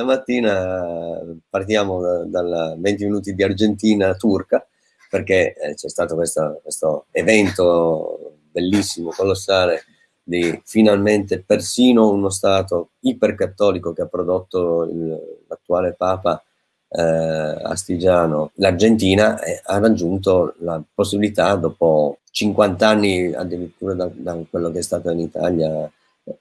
stamattina partiamo da, dal 20 minuti di Argentina turca, perché eh, c'è stato questo, questo evento bellissimo, colossale, di finalmente persino uno Stato ipercattolico che ha prodotto l'attuale Papa eh, Astigiano, l'Argentina eh, ha raggiunto la possibilità, dopo 50 anni addirittura da, da quello che è stato in Italia,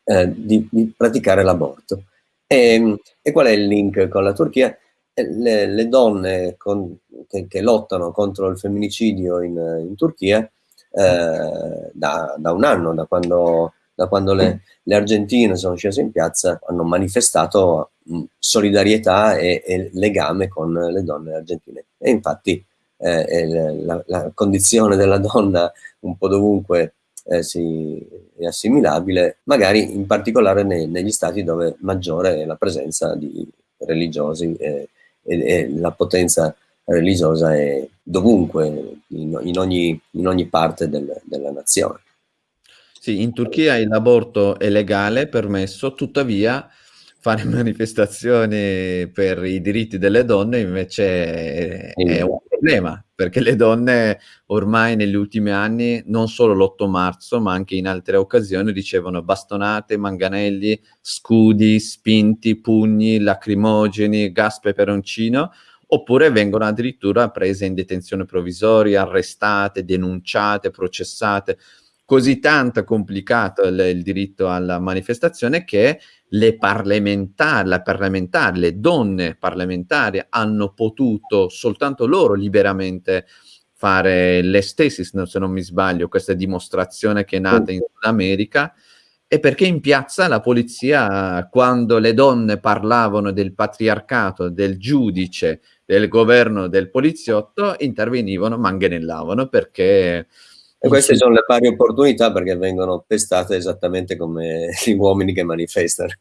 eh, di, di, praticare l'aborto. E, e, qual è il link con la Turchia? Eh, le, le donne con, che, che, lottano contro il femminicidio in, in Turchia eh, da, da, un anno, da quando da quando le, le argentine sono scese in piazza, hanno manifestato solidarietà e, e, legame con le donne argentine. E infatti eh, la, la, condizione della donna un po' dovunque eh, si, è assimilabile, magari in particolare nei, negli stati dove maggiore è la presenza di religiosi e, e, e la potenza religiosa è dovunque, in, in, ogni, in ogni, parte del, della nazione. Sì, in Turchia l'aborto è legale, permesso, tuttavia fare manifestazioni per i diritti delle donne invece è un problema, perché le donne ormai negli ultimi anni, non solo l'8 marzo, ma anche in altre occasioni, ricevono bastonate, manganelli, scudi, spinti, pugni, lacrimogeni, gas peperoncino, oppure vengono addirittura prese in detenzione provvisoria, arrestate, denunciate, processate. Così tanto complicato il, il, diritto alla manifestazione che le parlamentari, la parlamentare, le donne parlamentari hanno potuto soltanto loro liberamente fare l'estesis, se non mi sbaglio, questa dimostrazione che è nata in Sud America, e perché in piazza la polizia, quando le donne parlavano del patriarcato, del giudice, del governo, del poliziotto, intervenivano, manganellavano, perché e queste sono le pari opportunità perché vengono testate esattamente come gli uomini che manifestano.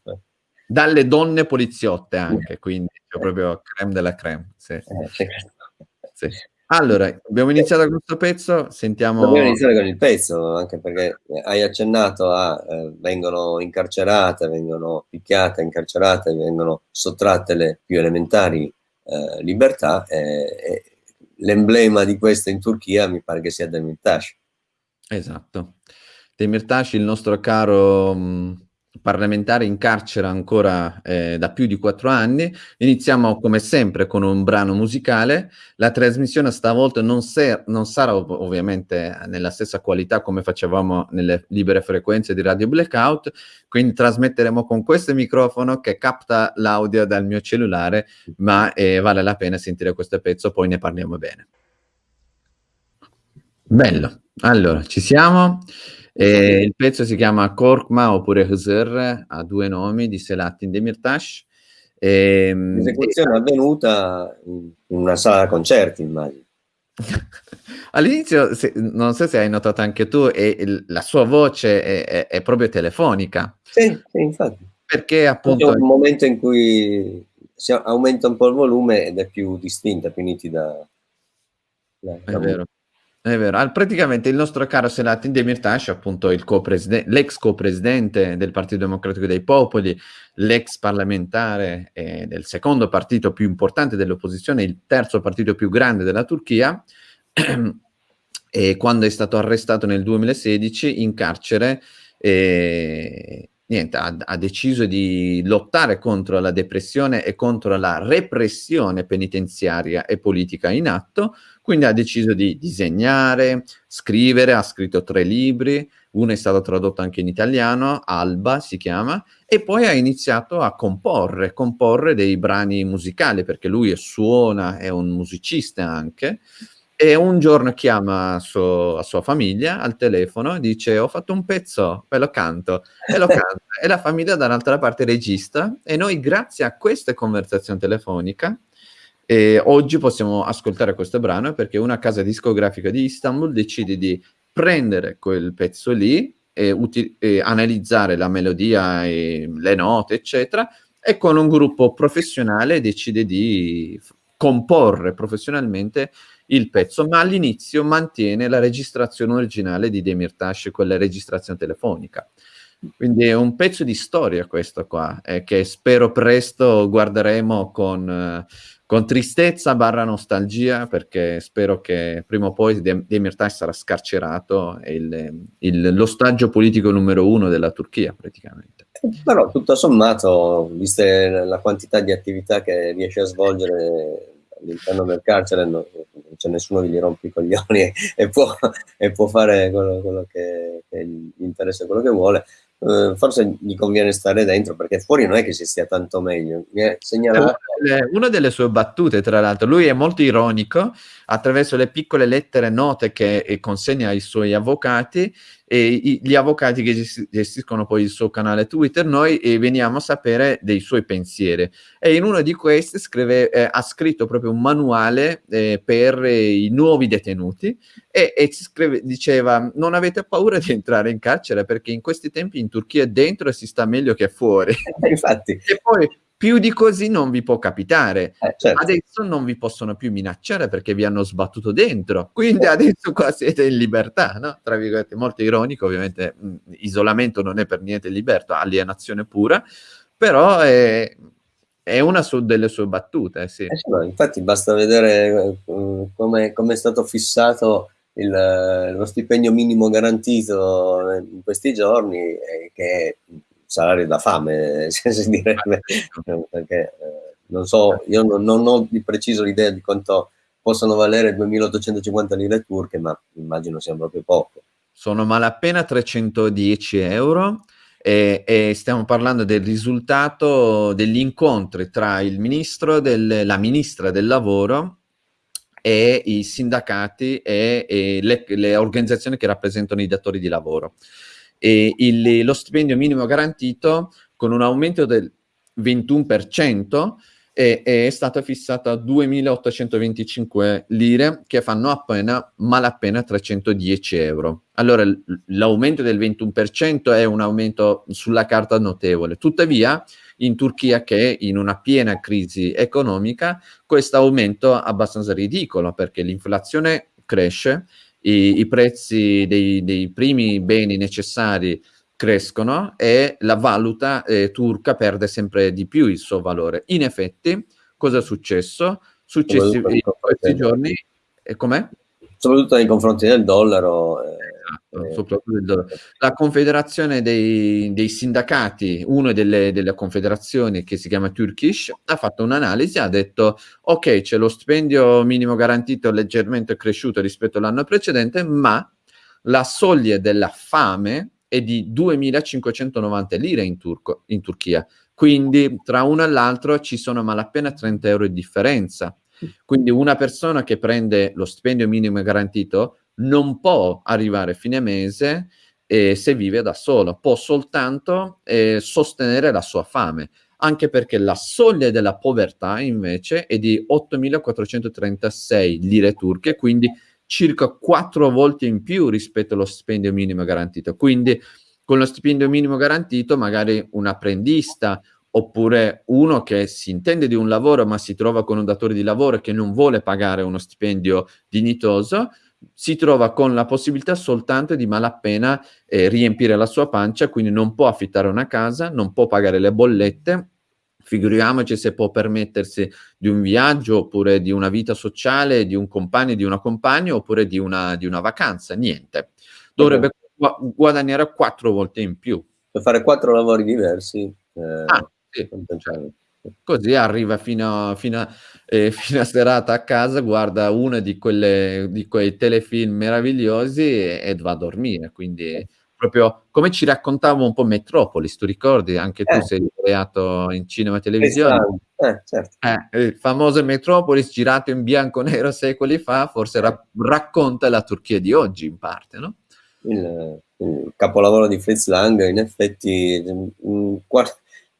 Dalle donne poliziotte anche, quindi cioè proprio creme della creme. Sì. Eh, certo. sì. Allora, abbiamo iniziato con questo pezzo, sentiamo... Dobbiamo iniziare con il pezzo, anche perché hai accennato a... Eh, vengono incarcerate, vengono picchiate, incarcerate, vengono sottratte le più elementari eh, libertà. Eh, l'emblema di questo in Turchia mi pare che sia Demirtas. Esatto. Demirtas, il nostro caro parlamentare in carcere ancora eh, da più di quattro anni. Iniziamo come sempre con un brano musicale. La trasmissione stavolta non, non sarà ov ovviamente nella stessa qualità come facevamo nelle libere frequenze di Radio Blackout, quindi trasmetteremo con questo microfono che capta l'audio dal mio cellulare, ma eh, vale la pena sentire questo pezzo, poi ne parliamo bene. Bello. Allora, ci siamo. Eh, il pezzo si chiama Korkma oppure Hzer, ha due nomi di Selahattin Demirtas. Eh, L'esecuzione è avvenuta in una sala concerti, immagino. All'inizio, non so se hai notato anche tu, è, la sua voce è, è, è, proprio telefonica. Sì, sì infatti. Perché appunto... C'è un momento in cui si aumenta un po' il volume ed è più distinta, più nitida. La, è vero. È vero, praticamente il nostro caro Selahattin Demirtas, appunto l'ex co-presidente del Partito Democratico dei Popoli, l'ex parlamentare eh, del secondo partito più importante dell'opposizione, il terzo partito più grande della Turchia, e quando è stato arrestato nel 2016 in carcere, eh, niente, ha, ha, deciso di lottare contro la depressione e contro la repressione penitenziaria e politica in atto, quindi ha deciso di disegnare, scrivere, ha scritto tre libri, uno è stato tradotto anche in italiano, Alba si chiama, e poi ha iniziato a comporre, comporre dei brani musicali, perché lui suona, è un musicista anche, e un giorno chiama suo, a sua famiglia al telefono e dice ho fatto un pezzo, ve lo canto, e lo canta, e la famiglia dall'altra parte regista, e noi grazie a questa conversazione telefonica e oggi possiamo ascoltare questo brano perché una casa discografica di Istanbul decide di prendere quel pezzo lì e, e analizzare la melodia e le note, eccetera, e con un gruppo professionale decide di comporre professionalmente il pezzo, ma all'inizio mantiene la registrazione originale di Demirtas, quella registrazione telefonica. Quindi è un pezzo di storia questo qua, eh, che spero presto guarderemo con, con tristezza barra nostalgia, perché spero che prima o poi Demirtas sarà scarcerato, il, l'ostaggio politico numero uno della Turchia praticamente. Però tutto sommato, viste la quantità di attività che riesce a svolgere all'interno del carcere, non, c'è nessuno che gli rompe i coglioni e, e, può, e può, fare quello, quello che, che, gli interessa, quello che vuole. Uh, forse gli conviene stare dentro perché fuori non è che si stia tanto meglio. È segnalato... Una delle sue battute, tra l'altro, lui è molto ironico attraverso le piccole lettere note che consegna ai suoi avvocati e gli avvocati che gestiscono poi il suo canale Twitter, noi eh, veniamo a sapere dei suoi pensieri. E in uno di questi scrive, eh, ha scritto proprio un manuale eh, per i nuovi detenuti e, e scrive, diceva non avete paura di entrare in carcere perché in questi tempi in Turchia dentro si sta meglio che fuori. Infatti. E poi più di così non vi può capitare. Eh, certo. Adesso non vi possono più minacciare perché vi hanno sbattuto dentro. Quindi adesso qua siete in libertà, no? Tra virgolette, molto ironico, ovviamente mh, isolamento non è per niente libertà, alienazione pura, però è, è una su, delle sue battute, sì. Eh, sì infatti basta vedere uh, come è stato fissato il, lo stipendio minimo garantito in questi giorni, eh, che salario da fame, si direbbe, perché eh, non so, io non, non, ho di preciso l'idea di quanto possono valere 2850 lire turche, ma immagino sia proprio poco. Sono malapena 310 euro e, e stiamo parlando del risultato degli incontri tra il ministro, del, la ministra del lavoro e i sindacati e, e le, le organizzazioni che rappresentano i datori di lavoro il, lo stipendio minimo garantito con un aumento del 21% è, è stato fissato a 2.825 lire che fanno appena malapena 310 euro. Allora l'aumento del 21% è un aumento sulla carta notevole, tuttavia in Turchia che in una piena crisi economica questo aumento è abbastanza ridicolo perché l'inflazione cresce i, i prezzi dei, dei, primi beni necessari crescono e la valuta eh, turca perde sempre di più il suo valore. In effetti, cosa è successo? Successi in questi giorni, e com'è? Soprattutto nei confronti del dollaro. Eh Esatto, eh, la confederazione dei, dei sindacati, una delle, delle, confederazioni che si chiama Turkish, ha fatto un'analisi, ha detto ok c'è lo stipendio minimo garantito leggermente cresciuto rispetto all'anno precedente, ma la soglia della fame è di 2590 lire in, Turco, in Turchia, quindi tra uno e l'altro ci sono malapena 30 euro di differenza. Quindi una persona che prende lo stipendio minimo garantito non può arrivare a fine mese eh, se vive da solo, può soltanto eh, sostenere la sua fame, anche perché la soglia della povertà invece è di 8.436 lire turche, quindi circa quattro volte in più rispetto allo stipendio minimo garantito. Quindi con lo stipendio minimo garantito magari un apprendista oppure uno che si intende di un lavoro ma si trova con un datore di lavoro che non vuole pagare uno stipendio dignitoso, si trova con la possibilità soltanto di malappena eh, riempire la sua pancia, quindi non può affittare una casa, non può pagare le bollette, figuriamoci se può permettersi di un viaggio oppure di una vita sociale, di un compagno, di una compagna oppure di una, di una vacanza, niente. Dovrebbe gu guadagnare quattro volte in più. Per fare quattro lavori diversi. Eh, ah, sì. Così arriva fino a, fino, a, eh, fino a, serata a casa, guarda uno di, quelle, di quei telefilm meravigliosi e, e, va a dormire. Quindi proprio come ci raccontava un po' Metropolis, tu ricordi? Anche tu eh. sei creato in cinema e televisione. Eh, certo. Eh, il famoso Metropolis girato in bianco e nero secoli fa, forse ra racconta la Turchia di oggi in parte, no? Il, il capolavoro di Fritz Lang, in effetti, mh, mm,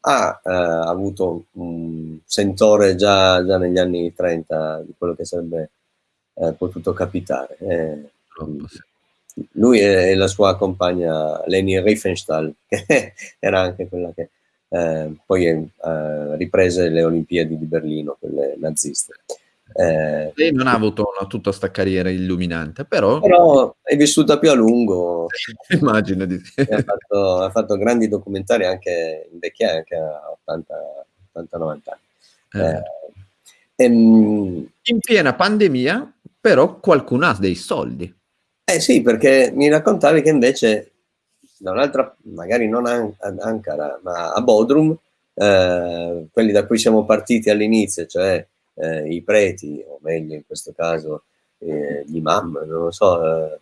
ha eh, avuto un sentore già, già, negli anni 30 di quello che sarebbe eh, potuto capitare. Eh, lui e, la sua compagna Leni Riefenstahl, che era anche quella che eh, poi eh, riprese le Olimpiadi di Berlino, quelle naziste. Eh, Lei non ha avuto una, tutta questa carriera illuminante, però... Però è vissuta più a lungo. Immagino di sì. Ha fatto, ha fatto, grandi documentari anche in vecchia, anche a 80-90 anni. Eh. Eh, ehm, in piena pandemia, però qualcuno ha dei soldi. Eh sì, perché mi raccontavi che invece da un'altra, magari non ad Ankara, ma a Bodrum, eh, quelli da cui siamo partiti all'inizio, cioè eh, i preti, o meglio in questo caso eh, gli imam, non lo so, eh,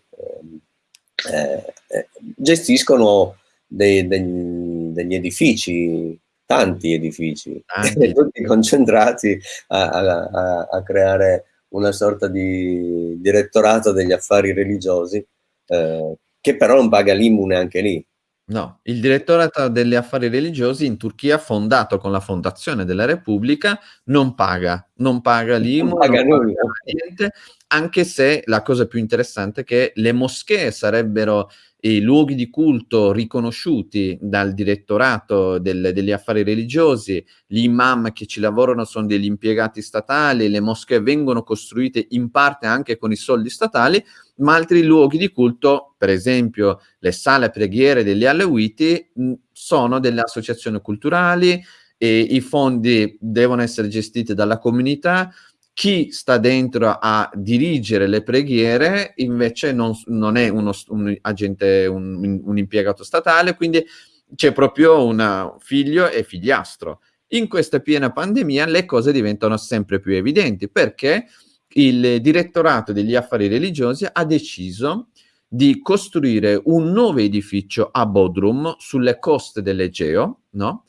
eh, eh, gestiscono dei, degli, degli edifici, tanti edifici, tanti. tutti concentrati a, a, a, creare una sorta di direttorato degli affari religiosi, che però non paga l'imune anche lì. No, il direttorato degli affari religiosi in Turchia, fondato con la fondazione della Repubblica, non paga, non paga l'IMU, non paga, non paga niente, anche se la cosa più interessante è che le moschee sarebbero i luoghi di culto riconosciuti dal direttorato del, degli affari religiosi, gli imam che ci lavorano sono degli impiegati statali, le moschee vengono costruite in parte anche con i soldi statali, ma altri luoghi di culto, per esempio le sale preghiere degli Alawiti, sono delle associazioni culturali e i fondi devono essere gestiti dalla comunità, chi sta dentro a dirigere le preghiere invece non, non è uno, un agente, un, un, impiegato statale, quindi c'è proprio un figlio e figliastro. In questa piena pandemia le cose diventano sempre più evidenti perché il direttorato degli affari religiosi ha deciso di costruire un nuovo edificio a Bodrum sulle coste dell'Egeo, no?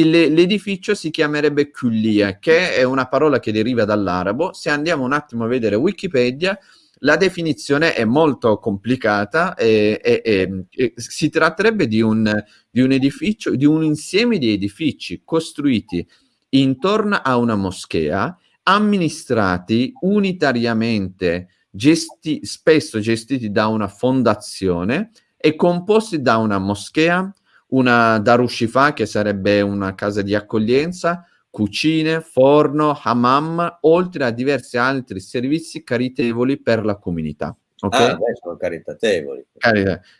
L'edificio si chiamerebbe Kullia, che è una parola che deriva dall'arabo. Se andiamo un attimo a vedere Wikipedia, la definizione è molto complicata e, e, e, si tratterebbe di un, di un, edificio, di un insieme di edifici costruiti intorno a una moschea, amministrati unitariamente, gesti, spesso gestiti da una fondazione e composti da una moschea, una darushifa che sarebbe una casa di accoglienza, cucine, forno, hammam, oltre a diversi altri servizi caritevoli per la comunità. Okay? Ah, beh, sono caritatevoli.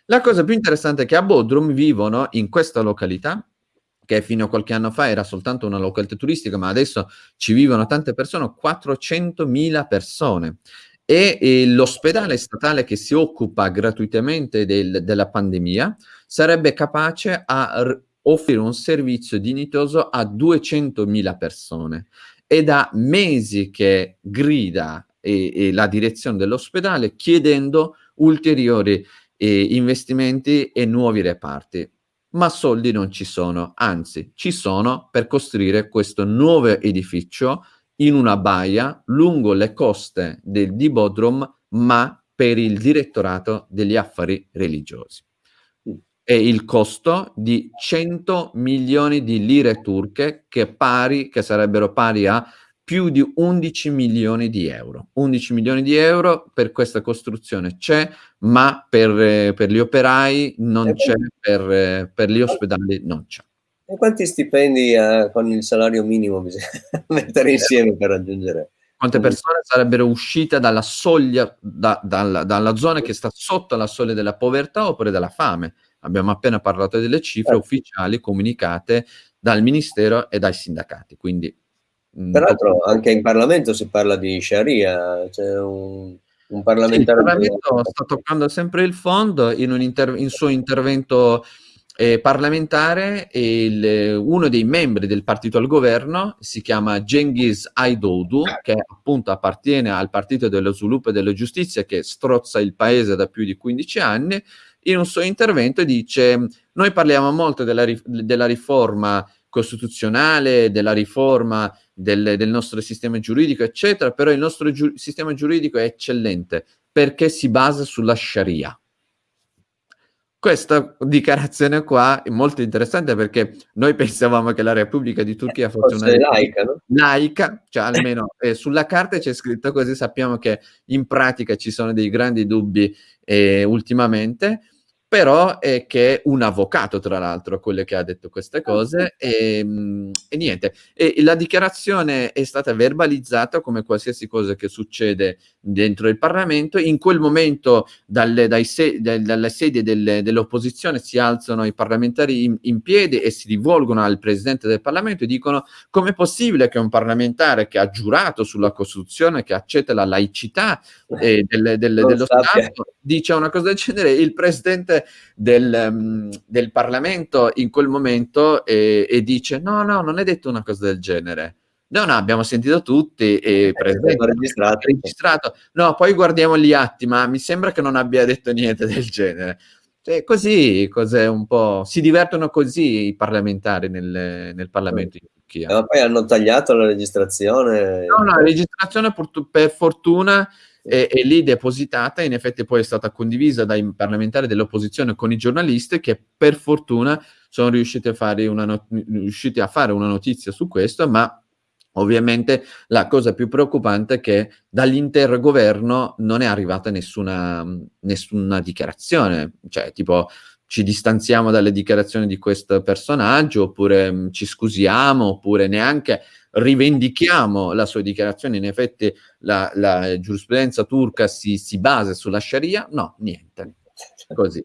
La cosa più interessante è che a Bodrum vivono in questa località, che fino a qualche anno fa era soltanto una località turistica, ma adesso ci vivono tante persone, 400.000 persone. E, e l'ospedale statale che si occupa gratuitamente del, della pandemia sarebbe capace a offrire un servizio dignitoso a 200.000 persone. È da mesi che grida e, e la direzione dell'ospedale chiedendo ulteriori eh, investimenti e nuovi reparti. Ma soldi non ci sono, anzi ci sono per costruire questo nuovo edificio in una baia lungo le coste del, di Bodrum, ma per il direttorato degli affari religiosi è il costo di 100 milioni di lire turche che, pari, che sarebbero pari a più di 11 milioni di euro. 11 milioni di euro per questa costruzione c'è, ma per, per, gli operai non c'è, per, per, gli ospedali non c'è. E quanti stipendi eh, con il salario minimo bisogna mettere insieme per raggiungere? Quante persone sarebbero uscite dalla soglia, da, dalla, dalla zona che sta sotto la soglia della povertà oppure della fame? Abbiamo appena parlato delle cifre certo. ufficiali comunicate dal Ministero e dai sindacati. Quindi, Peraltro anche in Parlamento si parla di Sharia, c'è un, un parlamentare... Sì, il Parlamento sta toccando sempre il fondo, in un in suo intervento eh, parlamentare il, uno dei membri del partito al governo si chiama Cengiz Aydoğdu che appunto appartiene al partito dello sviluppo e della giustizia che strozza il paese da più di 15 anni in un suo intervento dice noi parliamo molto della, della riforma costituzionale, della riforma del, del, nostro sistema giuridico, eccetera, però il nostro giu sistema giuridico è eccellente perché si basa sulla Sharia. Questa dichiarazione qua è molto interessante perché noi pensavamo che la Repubblica di Turchia fosse una laica, no? laica, cioè almeno eh, sulla carta c'è scritto così, sappiamo che in pratica ci sono dei grandi dubbi eh, ultimamente, però è che è un avvocato, tra l'altro, quello che ha detto queste ah, cose, e, ehm, e niente. E la dichiarazione è stata verbalizzata come qualsiasi cosa che succede dentro il Parlamento. In quel momento, dalle, se, dalle sedie delle, dell'opposizione, si alzano i parlamentari in, in piedi e si rivolgono al Presidente del Parlamento e dicono com'è possibile che un parlamentare che ha giurato sulla Costituzione, che accetta la laicità eh, del, del, dello Stato, dice una cosa del genere, il Presidente del, um, del Parlamento in quel momento e, e, dice no, no, non è detto una cosa del genere. No, no, abbiamo sentito tutti e eh, presente, registrato. registrato. No, poi guardiamo gli atti, ma mi sembra che non abbia detto niente del genere. Cioè, così, cos'è un po'... Si divertono così i parlamentari nel, nel Parlamento in Turchia. Ma poi hanno tagliato la registrazione. No, no, la registrazione per, fortuna è, è, lì depositata, in effetti poi è stata condivisa dai parlamentari dell'opposizione con i giornalisti che per fortuna sono riusciti a fare una, not- riusciti a fare una notizia su questo, ma Ovviamente la cosa più preoccupante è che dall'intero governo non è arrivata nessuna, nessuna dichiarazione, cioè tipo ci distanziamo dalle dichiarazioni di questo personaggio, oppure mh, ci scusiamo, oppure neanche rivendichiamo la sua dichiarazione, in effetti la, la giurisprudenza turca si, si, basa sulla Sharia, no, niente, così.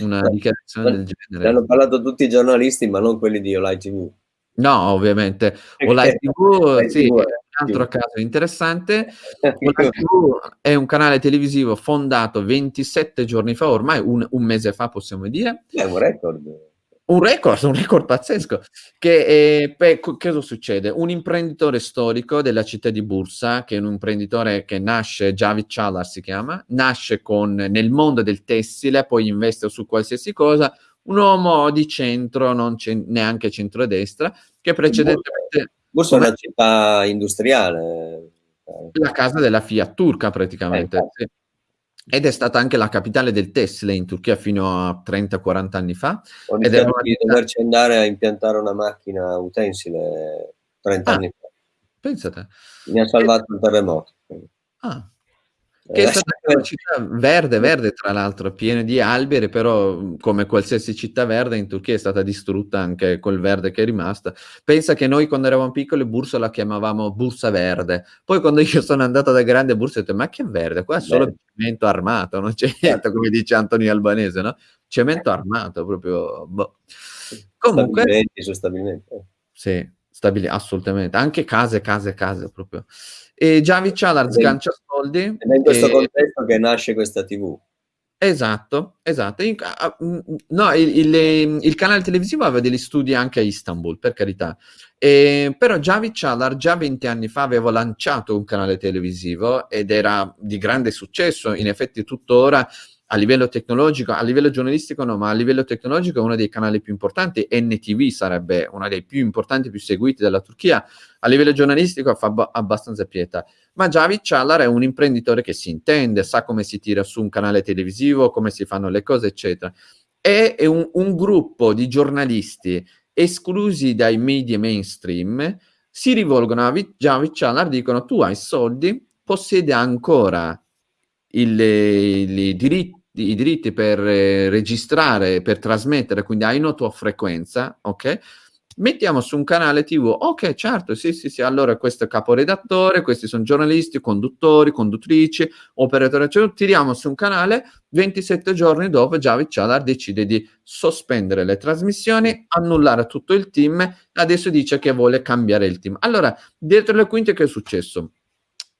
Una dichiarazione del genere. Ne hanno parlato tutti i giornalisti, ma non quelli di Olai TV. No, ovviamente. Olai TV, sì, è un altro caso interessante. Olai TV è un canale televisivo fondato 27 giorni fa, ormai un, un mese fa possiamo dire. È un record. Un record, un record pazzesco. Che, eh, beh, cosa succede? Un imprenditore storico della città di Bursa, che è un imprenditore che nasce, Javid Chalar si chiama, nasce con, nel mondo del tessile, poi investe su qualsiasi cosa, un uomo di centro, non neanche centrodestra, che precedentemente... È una città industriale. La casa della Fiat turca praticamente. Eh, sì ed è stata anche la capitale del tessile in Turchia fino a 30-40 anni fa. Ho ed era una... di doverci andare a impiantare una macchina utensile 30 ah, anni fa. Pensate. Mi ha salvato e... il terremoto. Ah, che è eh, stata una città verde, verde tra l'altro, piena di alberi, però come qualsiasi città verde in Turchia è stata distrutta anche col verde che è rimasta. Pensa che noi quando eravamo piccoli Bursa la chiamavamo Bursa Verde, poi quando io sono andato da grande Bursa ho detto ma che verde, qua è solo Beh. cemento armato, non c'è niente, certo. come dice Antonio Albanese, no? Cemento armato, proprio... Boh. Comunque... Stabilimenti su stabilimenti. Sì, stabili, assolutamente. Anche case, case, case proprio. E Javi Chalar sgancia soldi. Ed è in questo e... contesto che nasce questa TV. Esatto, esatto. No, il, il, il, canale televisivo aveva degli studi anche a Istanbul, per carità. E, però Javi Chalar già 20 anni fa aveva lanciato un canale televisivo ed era di grande successo. In effetti tuttora a livello tecnologico, a livello giornalistico no, ma a livello tecnologico è uno dei canali più importanti, NTV sarebbe uno dei più importanti, più seguiti della Turchia, a livello giornalistico fa ab- abbastanza pietà. Ma Javid Chalar è un imprenditore che si intende, sa come si tira su un canale televisivo, come si fanno le cose, eccetera. È un, un gruppo di giornalisti esclusi dai media mainstream, si rivolgono a Javid Chalar, dicono tu hai soldi, possiede ancora il, i diritti i diritti per eh, registrare, per trasmettere, quindi hai una tua frequenza, ok? Mettiamo su un canale TV, ok, certo, sì, sì, sì, allora questo è caporedattore, questi sono giornalisti, conduttori, conduttrici, operatori, cioè, tiriamo su un canale, 27 giorni dopo Javid Chalar decide di sospendere le trasmissioni, annullare tutto il team, adesso dice che vuole cambiare il team. Allora, dietro le quinte che è successo?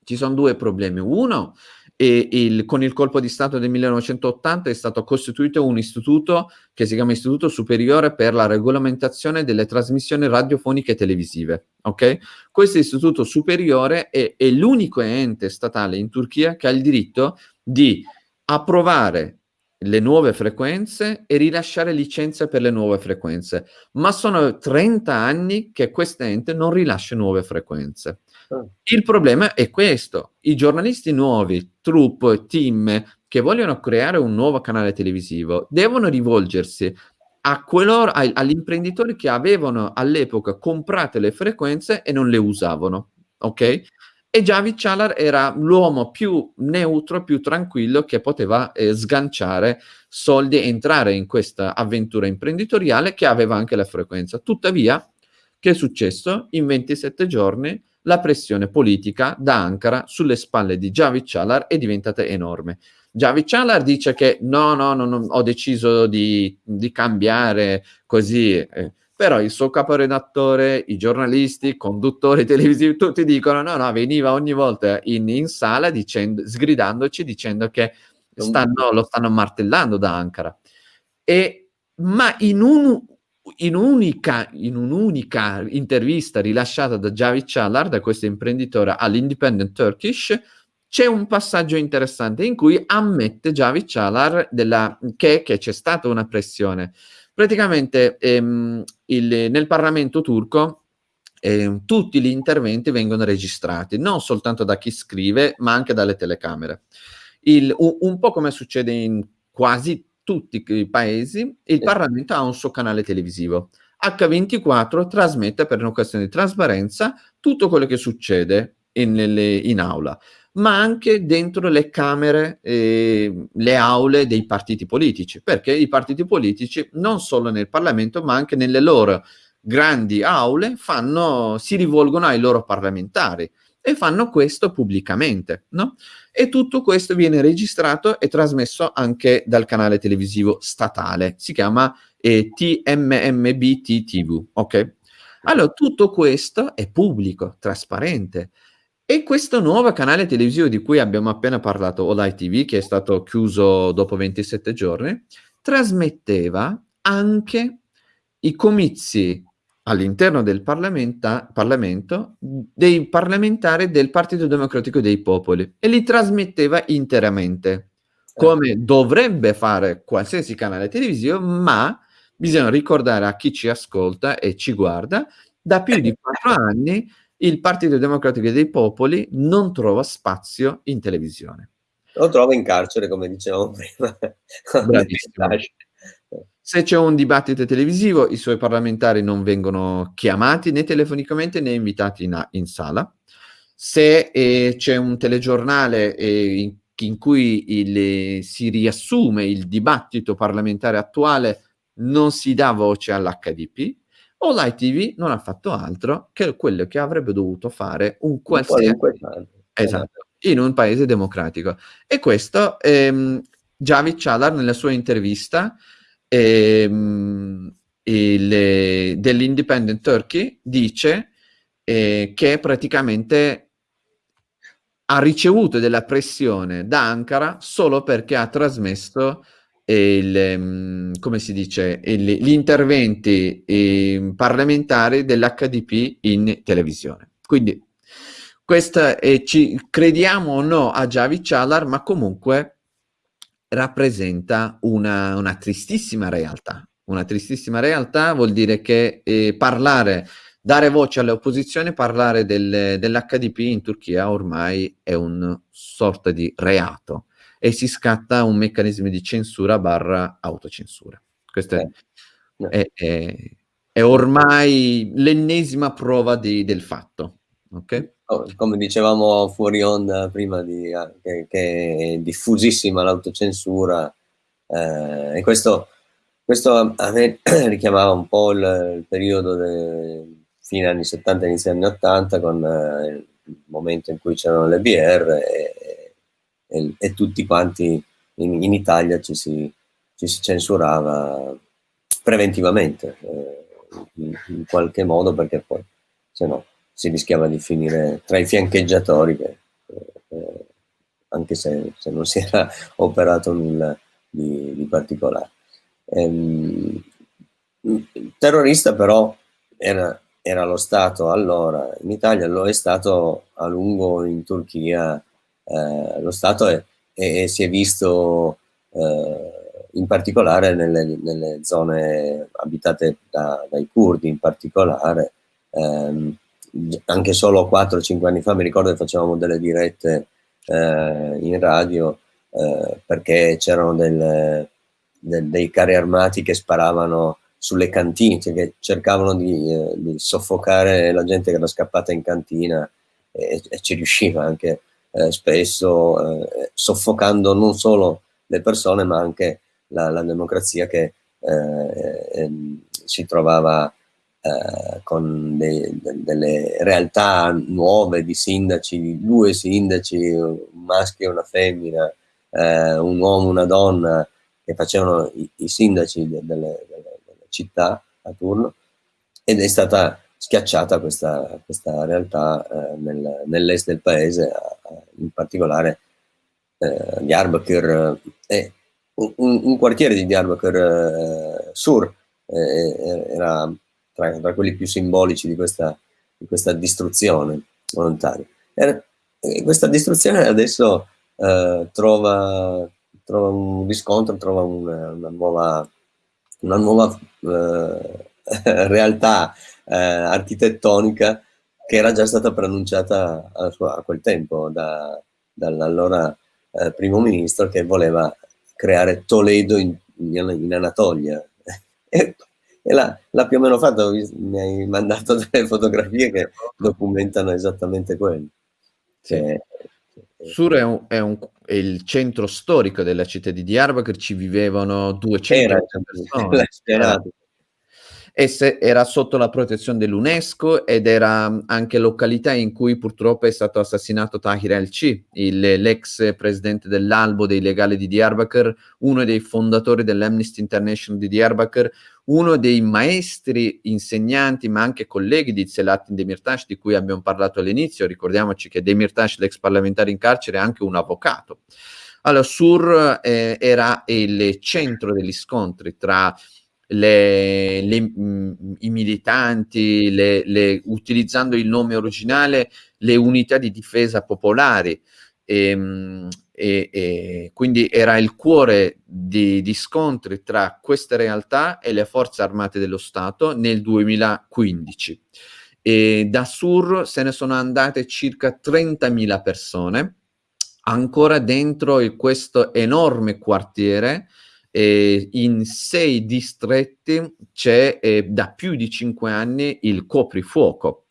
Ci sono due problemi. Uno, e il, con il colpo di Stato del 1980 è stato costituito un istituto che si chiama Istituto Superiore per la Regolamentazione delle Trasmissioni Radiofoniche e Televisive. Okay? Questo istituto superiore è, è l'unico ente statale in Turchia che ha il diritto di approvare le nuove frequenze e rilasciare licenze per le nuove frequenze, ma sono 30 anni che questo ente non rilascia nuove frequenze. Ah. Il problema è questo, i giornalisti nuovi, troupe, team che vogliono creare un nuovo canale televisivo devono rivolgersi agli imprenditori che avevano all'epoca comprato le frequenze e non le usavano, ok? e Javid Chalar era l'uomo più neutro, più tranquillo che poteva eh, sganciare soldi e entrare in questa avventura imprenditoriale che aveva anche la frequenza. Tuttavia, che è successo? In 27 giorni la pressione politica da Ankara sulle spalle di Javid Chalar è diventata enorme. Javid Chalar dice che no, no, no, no ho deciso di, di cambiare così. Eh, però il suo caporedattore, i giornalisti, i conduttori televisivi, tutti dicono no, no, veniva ogni volta in, in sala dicendo, sgridandoci, dicendo che stanno, lo stanno martellando da Ankara. E, ma in, un, in, unica, in un'unica intervista rilasciata da Javid Chalar, da questo imprenditore all'Independent Turkish, c'è un passaggio interessante in cui ammette Javid Chalar della, che, che c'è stata una pressione Praticamente ehm, il, nel Parlamento turco eh, tutti gli interventi vengono registrati, non soltanto da chi scrive, ma anche dalle telecamere. Il, un, un, po' come succede in quasi tutti i paesi, il Parlamento ha un suo canale televisivo. H24 trasmette per una questione di trasparenza tutto quello che succede in, in aula ma anche dentro le camere, eh, le aule dei partiti politici, perché i partiti politici non solo nel Parlamento, ma anche nelle loro grandi aule fanno, si rivolgono ai loro parlamentari e fanno questo pubblicamente, no? E tutto questo viene registrato e trasmesso anche dal canale televisivo statale, si chiama eh, TMMBT TV, ok? Allora, tutto questo è pubblico, trasparente, e questo nuovo canale televisivo di cui abbiamo appena parlato, Olai TV, che è stato chiuso dopo 27 giorni, trasmetteva anche i comizi all'interno del Parlamento dei parlamentari del Partito Democratico dei Popoli e li trasmetteva interamente, come dovrebbe fare qualsiasi canale televisivo, ma bisogna ricordare a chi ci ascolta e ci guarda, da più di quattro anni il Partito Democratico dei Popoli non trova spazio in televisione. Lo trova in carcere, come dicevamo prima. Se c'è un dibattito televisivo, i suoi parlamentari non vengono chiamati né telefonicamente né invitati in, in sala. Se eh, c'è un telegiornale eh, in, in, cui il, si riassume il dibattito parlamentare attuale, non si dà voce all'HDP o l'ITV non ha fatto altro che quello che avrebbe dovuto fare un qualsiasi esatto, in un paese democratico. E questo ehm, Javid Chalar nella sua intervista ehm, il, dell'Independent Turkey dice eh, che praticamente ha ricevuto della pressione da Ankara solo perché ha trasmesso il, ehm, come si dice, il, gli interventi eh, parlamentari dell'HDP in televisione. Quindi questa è, ci crediamo o no a Javi Chalar, ma comunque rappresenta una, una, tristissima realtà. Una tristissima realtà vuol dire che eh, parlare, dare voce alle opposizioni, parlare del, dell'HDP in Turchia ormai è un sorta di reato e si scatta un meccanismo di censura barra autocensura. Questa è, è, è, è ormai l'ennesima prova di, del fatto. Okay? Come dicevamo fuori onda prima, di, ah, che, che, è diffusissima l'autocensura eh, e questo, questo, a me richiamava un po' il, il periodo fine anni 70, inizio anni 80 con eh, il momento in cui c'erano le BR e, e, e tutti quanti in, in Italia ci si, ci si, censurava preventivamente eh, in, in, qualche modo perché poi se no si rischiava di finire tra i fiancheggiatori che, eh, anche se, se, non si era operato nulla di, di particolare. Ehm, terrorista però era, era, lo Stato allora in Italia, lo è stato a lungo in Turchia eh, lo Stato è, è, si è visto eh, in particolare nelle, nelle, zone abitate da, dai curdi in particolare, ehm, anche solo 4-5 anni fa mi ricordo che facevamo delle dirette eh, in radio eh, perché c'erano del, dei carri armati che sparavano sulle cantine, cioè che cercavano di, eh, di, soffocare la gente che era scappata in cantina e, e ci riusciva anche eh, spesso, eh, soffocando non solo le persone ma anche la, la democrazia che eh, ehm, si trovava eh, con de, de, delle realtà nuove di sindaci, due sindaci, un maschio e una femmina, eh, un uomo e una donna che facevano i, i sindaci de, delle, delle, delle, città a turno ed è stata schiacciata questa, questa realtà eh, nel, nell'est del paese, in particolare eh, Diyarbakir e un, un, quartiere di Diyarbakir eh, Sur eh, era tra, tra, quelli più simbolici di questa, di questa distruzione volontaria. Era, questa distruzione adesso eh, trova, trova, un riscontro, trova una, una nuova, una nuova eh, realtà eh, architettonica che era già stata pronunciata a, a quel tempo da, dall'allora eh, primo ministro che voleva creare Toledo in, in Anatolia. e, e l'ha, più o meno fatto, mi hai mandato delle fotografie che documentano esattamente quello. Sì. Sur è, un, è, un, è, il centro storico della città di Diyarbakir, ci vivevano 200 persone. Esse era sotto la protezione dell'UNESCO ed era anche località in cui purtroppo è stato assassinato Tahir El-C, l'ex presidente dell'albo dei legali di Diyarbakir, uno dei fondatori dell'Amnesty International di Diyarbakir, uno dei maestri, insegnanti, ma anche colleghi di Selahattin Demirtas, di cui abbiamo parlato all'inizio. Ricordiamoci che Demirtas, l'ex parlamentare in carcere, è anche un avvocato. Allora, Sur eh, era il centro degli scontri tra le, le, mh, i militanti, le, utilizzando il nome originale, le unità di difesa popolari. E, ehm, e, e quindi era il cuore di, di, scontri tra queste realtà e le forze armate dello Stato nel 2015. E da Sur se ne sono andate circa 30.000 persone ancora dentro questo enorme quartiere eh, in sei distretti c'è eh, da più di cinque anni il coprifuoco.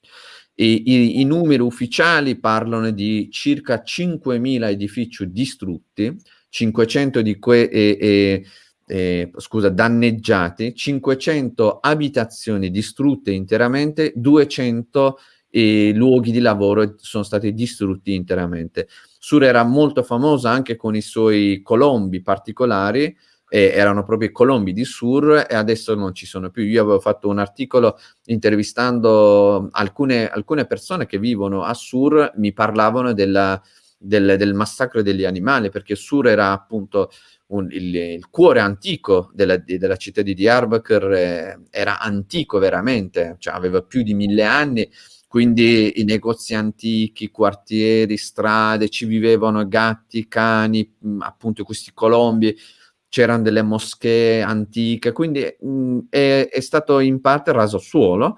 I, i, I, numeri ufficiali parlano di circa 5.000 edifici distrutti, 500 di que, eh, eh, scusa, danneggiati, 500 abitazioni distrutte interamente, 200 eh, luoghi di lavoro sono stati distrutti interamente. Sur era molto famosa anche con i suoi colombi particolari, eh, erano proprio i colombi di Sur e adesso non ci sono più. Io avevo fatto un articolo intervistando alcune, alcune persone che vivono a Sur, mi parlavano della, del, del, massacro degli animali, perché Sur era appunto un, il, il, cuore antico della, della città di Diyarbakir, eh, era antico veramente, cioè aveva più di mille anni, quindi i negozi antichi, quartieri, strade, ci vivevano gatti, cani, appunto questi colombi, c'erano delle moschee antiche, quindi mh, è, è, stato in parte raso suolo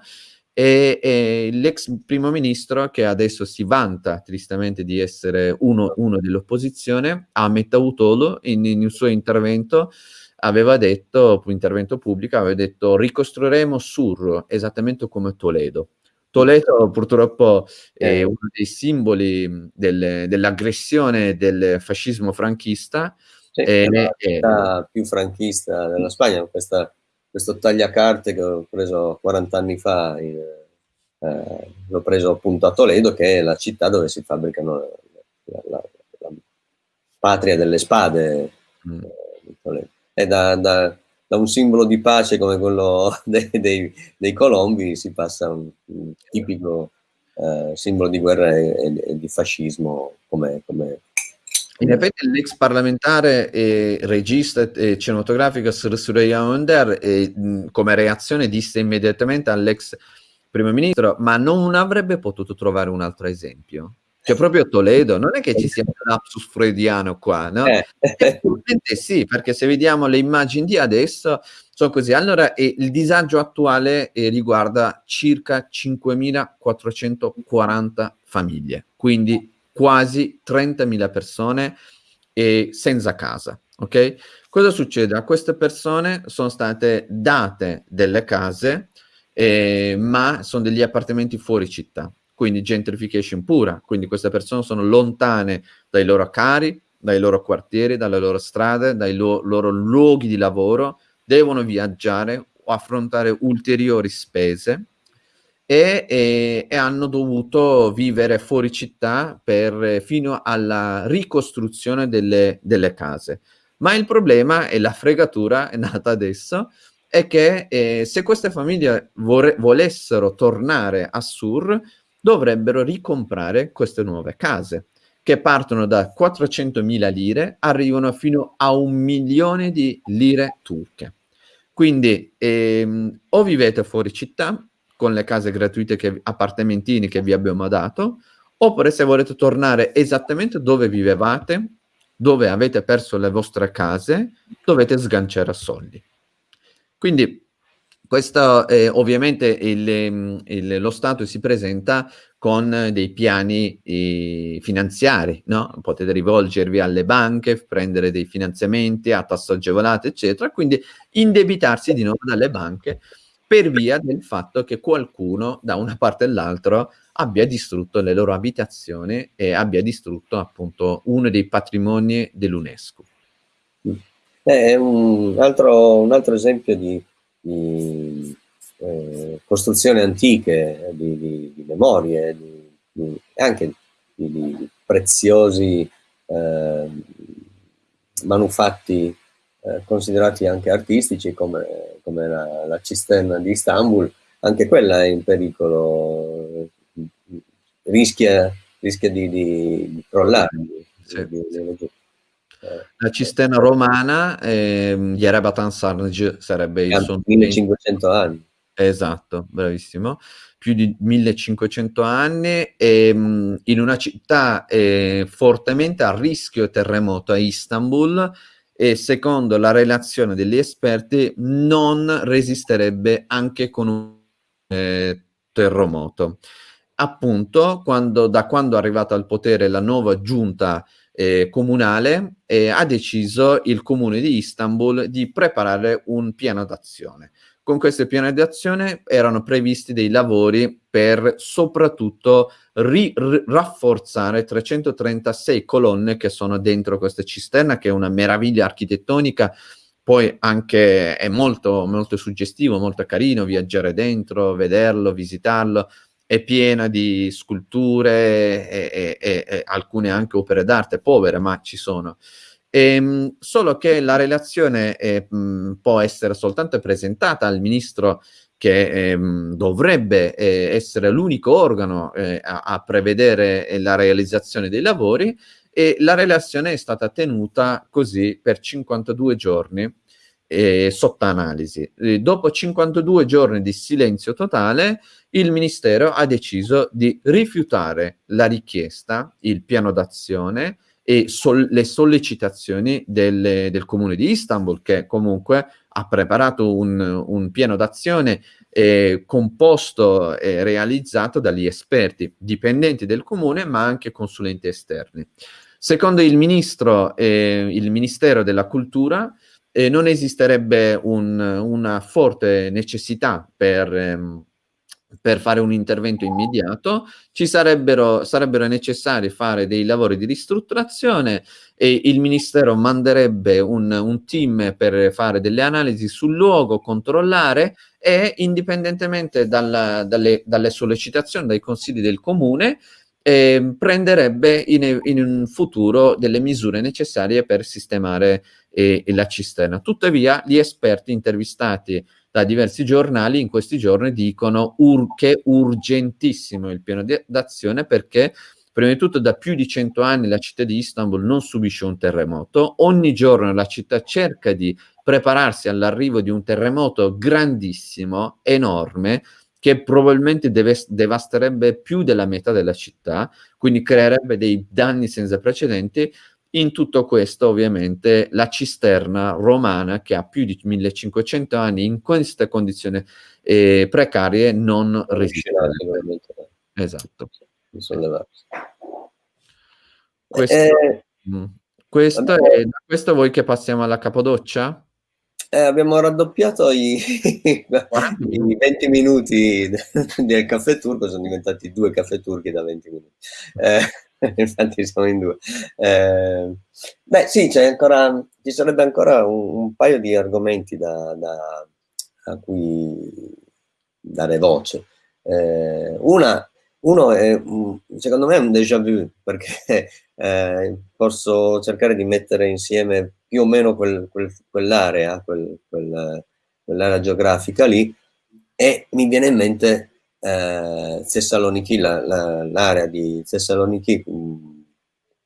e, e, l'ex primo ministro che adesso si vanta tristemente di essere uno, uno dell'opposizione, Ahmed Davutoğlu, in, in un suo intervento aveva detto, intervento pubblico, aveva detto ricostruiremo Sur esattamente come Toledo. Toledo purtroppo è uno dei simboli del, dell'aggressione del fascismo franchista, è la città più franchista della Spagna, questa, questo tagliacarte che ho preso 40 anni fa, eh, l'ho preso appunto a Toledo, che è la città dove si fabbricano la, la, la patria delle spade. Mm. Eh, e da, da, da, un simbolo di pace come quello dei, dei, dei colombi si passa a un, un tipico eh, simbolo di guerra e, e, e di fascismo come, come in effetti l'ex parlamentare e regista e cinematografico Surya Önder e, come reazione disse immediatamente all'ex primo ministro ma non avrebbe potuto trovare un altro esempio. Cioè proprio Toledo, non è che ci sia un lapsus freudiano qua, no? Eh. sì, perché se vediamo le immagini di adesso sono così. Allora eh, il disagio attuale eh, riguarda circa 5.440 famiglie, quindi quasi 30.000 persone senza casa. Ok? Cosa succede? A queste persone sono state date delle case, eh, ma sono degli appartamenti fuori città. quindi gentrification pura, quindi queste persone sono lontane dai loro cari, dai loro quartieri, dalle loro strade, dai lo- loro luoghi di lavoro, devono viaggiare o affrontare ulteriori spese e, e, e, hanno dovuto vivere fuori città per, fino alla ricostruzione delle, delle, case. Ma il problema e la fregatura è nata adesso è che eh, se queste famiglie volessero tornare a Sur dovrebbero ricomprare queste nuove case che partono da 400.000 lire, arrivano fino a un milione di lire turche. Quindi ehm, o vivete fuori città con le case gratuite, che, appartamentini che vi abbiamo dato, oppure se volete tornare esattamente dove vivevate, dove avete perso le vostre case, dovete sganciare soldi. Quindi questo eh, ovviamente il, il, lo Stato si presenta con dei piani eh, finanziari, no? potete rivolgervi alle banche, prendere dei finanziamenti a tasso agevolato, eccetera, quindi indebitarsi di nuovo dalle banche per via del fatto che qualcuno da una parte e l'altra abbia distrutto le loro abitazioni e abbia distrutto appunto uno dei patrimoni dell'UNESCO. È un altro, un altro esempio di di eh, costruzioni antiche, di, di, di memorie, anche di, preziosi eh, manufatti eh, considerati anche artistici come, come la, la, cisterna di Istanbul, anche quella è in pericolo, rischia, rischia di, crollare. Sì. La cisterna romana, ehm, Yerebatan Sarnaj sarebbe il suo 1500 anni. Esatto, bravissimo. Più di 1500 anni, ehm, in una città eh, fortemente a rischio terremoto a Istanbul e secondo la relazione degli esperti non resisterebbe anche con un eh, terremoto. Appunto, quando, da quando è arrivata al potere la nuova giunta eh, comunale eh, ha deciso il comune di Istanbul di preparare un piano d'azione. Con questo piano d'azione erano previsti dei lavori per soprattutto ri- rafforzare 336 colonne che sono dentro questa cisterna, che è una meraviglia architettonica poi anche è molto, molto suggestivo, molto carino viaggiare dentro, vederlo, visitarlo è piena di sculture e, e, e alcune anche opere d'arte povere, ma ci sono. Ehm, solo che la relazione mh, può essere soltanto presentata al ministro che ehm, dovrebbe eh, essere l'unico organo eh, a, a, prevedere eh, la realizzazione dei lavori e la relazione è stata tenuta così per 52 giorni eh, sotto analisi. dopo 52 giorni di silenzio totale, il Ministero ha deciso di rifiutare la richiesta, il piano d'azione e sol- le sollecitazioni del, del, comune di Istanbul, che comunque ha preparato un, un piano d'azione eh, composto e realizzato dagli esperti dipendenti del comune, ma anche consulenti esterni. Secondo il ministro, eh, il Ministero della Cultura, eh, non esisterebbe un, una forte necessità per, ehm, per, fare un intervento immediato, ci sarebbero, sarebbero necessari fare dei lavori di ristrutturazione e il Ministero manderebbe un, un team per fare delle analisi sul luogo, controllare e indipendentemente dalla, dalle, dalle sollecitazioni, dai consigli del comune, eh, prenderebbe in, in, un futuro delle misure necessarie per sistemare eh, la cisterna. Tuttavia, gli esperti intervistati da diversi giornali in questi giorni dicono ur- che è urgentissimo il piano d'azione perché Prima di tutto, da più di cento anni la città di Istanbul non subisce un terremoto. Ogni giorno la città cerca di prepararsi all'arrivo di un terremoto grandissimo, enorme, che probabilmente deve, devasterebbe più della metà della città, quindi creerebbe dei danni senza precedenti. In tutto questo, ovviamente, la cisterna romana, che ha più di 1500 anni, in queste condizioni eh, precarie, non resiste. Esatto. Questo, eh, mm. questo, è, da questo vuoi che passiamo alla capodoccia? Eh, abbiamo raddoppiato i, i 20 minuti del caffè turco, sono diventati due caffè turchi da 20 minuti. Eh, infatti siamo in due. Eh, beh, sì, ancora, ci sarebbe ancora un, un paio di argomenti da, da, a cui dare voce. Eh, una, uno è, secondo me, è un déjà vu, perché eh, posso cercare di mettere insieme più o meno quel, quel, quell'area, quel, quell'area geografica lì, e mi viene in mente eh, Thessaloniki, l'area la, la, di Thessaloniki,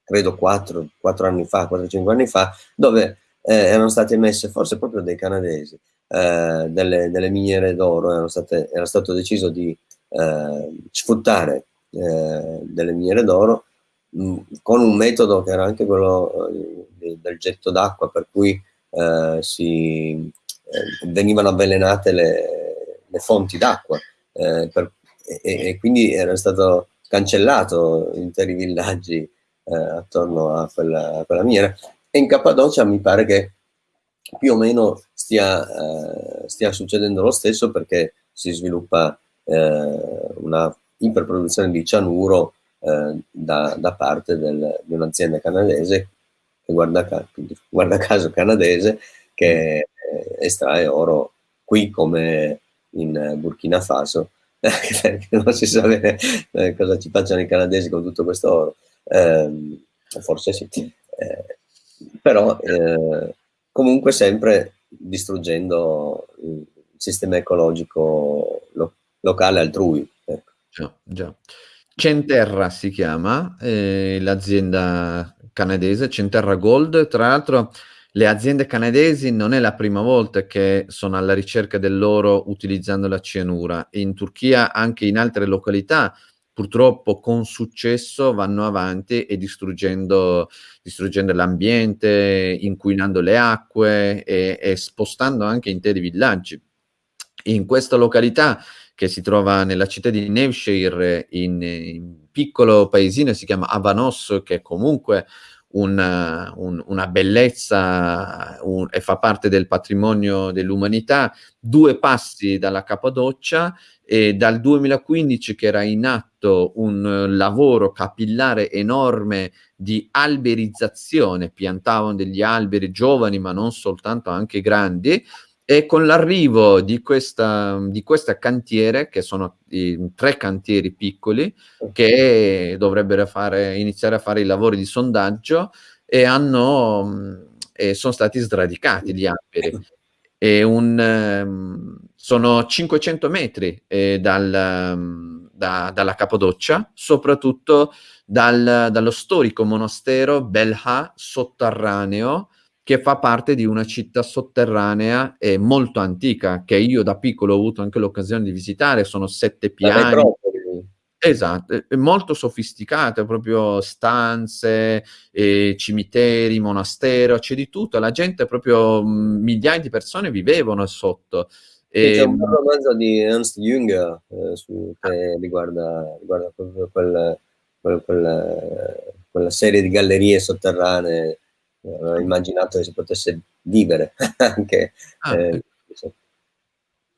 credo 4, 4 anni fa, 4-5 anni fa, dove eh, erano state messe, forse proprio dei canadesi, eh, delle, delle, miniere d'oro, era stato deciso di eh, sfruttare eh, delle miniere d'oro mh, con un metodo che era anche quello eh, del getto d'acqua, per cui si, venivano avvelenate le, le fonti d'acqua e, e, quindi era stato cancellato interi villaggi attorno a quella, a quella miniera. E in Cappadocia mi pare che più o meno stia, eh, stia succedendo lo stesso perché si sviluppa eh, una iperproduzione di cianuro eh, da, da, parte del, di un'azienda canadese, guarda, guarda, caso canadese, che estrae oro qui come in Burkina Faso, non si sa bene eh, cosa ci facciano i canadesi con tutto questo oro. Eh, forse sì. Eh, però eh, comunque sempre distruggendo il sistema ecologico lo locale altrui. Ecco. Già, già. Centerra si chiama, eh, l'azienda canadese, Centerra Gold, tra l'altro le aziende canadesi non è la prima volta che sono alla ricerca dell'oro utilizzando la cianura. In Turchia, anche in altre località, purtroppo con successo vanno avanti e distruggendo, distruggendo l'ambiente, inquinando le acque e, e, spostando anche interi villaggi. In questa località che si trova nella città di Nevshire, in, in piccolo paesino, si chiama Avanos, che comunque una, un, una bellezza un, e fa parte del patrimonio dell'umanità, due passi dalla Cappadocia e dal 2015 che era in atto un lavoro capillare enorme di alberizzazione, piantavano degli alberi giovani ma non soltanto, anche grandi, e con l'arrivo di questa, di questa cantiere, che sono i, tre cantieri piccoli, che dovrebbero fare, iniziare a fare i lavori di sondaggio, e, hanno, e sono stati sradicati gli alberi. E un, um, sono 500 metri eh, dal, um, da, dalla Capodoccia, soprattutto dal, dallo storico monastero Belha sotterraneo, che fa parte di una città sotterranea e molto antica, che io da piccolo ho avuto anche l'occasione di visitare, sono sette piani. Esatto, è molto sofisticate, proprio stanze, eh, cimiteri, monastero, c'è di tutto, la gente proprio mh, migliaia di persone vivevano sotto. E, c'è un romanzo di Ernst Jünger eh, su, che riguarda, riguarda proprio quel, quel, quel, quella serie di gallerie sotterranee ho immaginato che si potesse vivere anche. Ah, eh, ecco.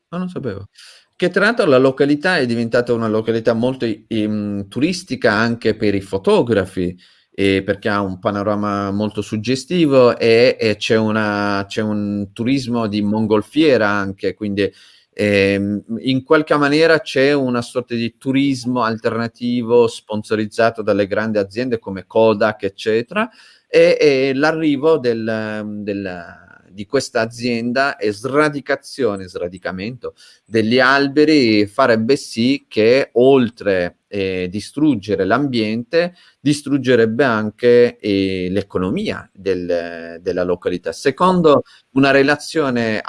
Ma non sapevo. Che tra l'altro la località è diventata una località molto um, turistica anche per i fotografi, eh, perché ha un panorama molto suggestivo e, e c'è, una, c'è, un turismo di mongolfiera anche, quindi eh, in qualche maniera c'è una sorta di turismo alternativo sponsorizzato dalle grandi aziende come Kodak, eccetera, e, e l'arrivo del di questa azienda e sradicazione, sradicamento degli alberi farebbe sì che oltre eh, distruggere l'ambiente, distruggerebbe anche eh, l'economia del, della località. Secondo una relazione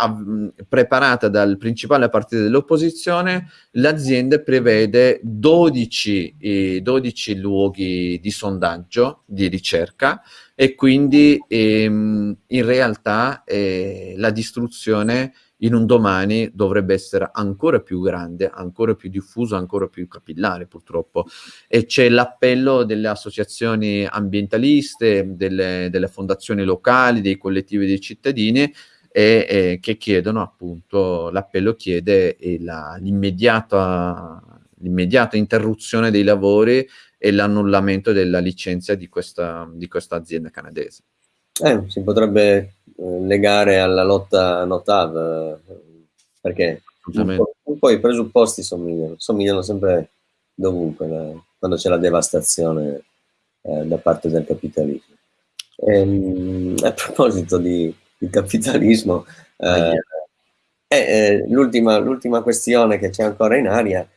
preparata dal principale partito dell'opposizione, l'azienda prevede 12, eh, 12 luoghi di sondaggio, di ricerca, e quindi ehm, in realtà eh, la distruzione in un domani dovrebbe essere ancora più grande, ancora più diffuso, ancora più capillare purtroppo. E c'è l'appello delle associazioni ambientaliste, delle, delle fondazioni locali, dei collettivi dei cittadini e, e che chiedono appunto, l'appello chiede l'immediata interruzione dei lavori e l'annullamento della licenza di questa, di questa azienda canadese. Eh, si potrebbe eh, legare alla lotta Notav, eh, perché un po', i presupposti somigliano, somigliano sempre dovunque, quando c'è la devastazione eh, da parte del capitalismo. E, ehm, a proposito di, di capitalismo, eh, eh, l'ultima, l'ultima, questione che c'è ancora in aria,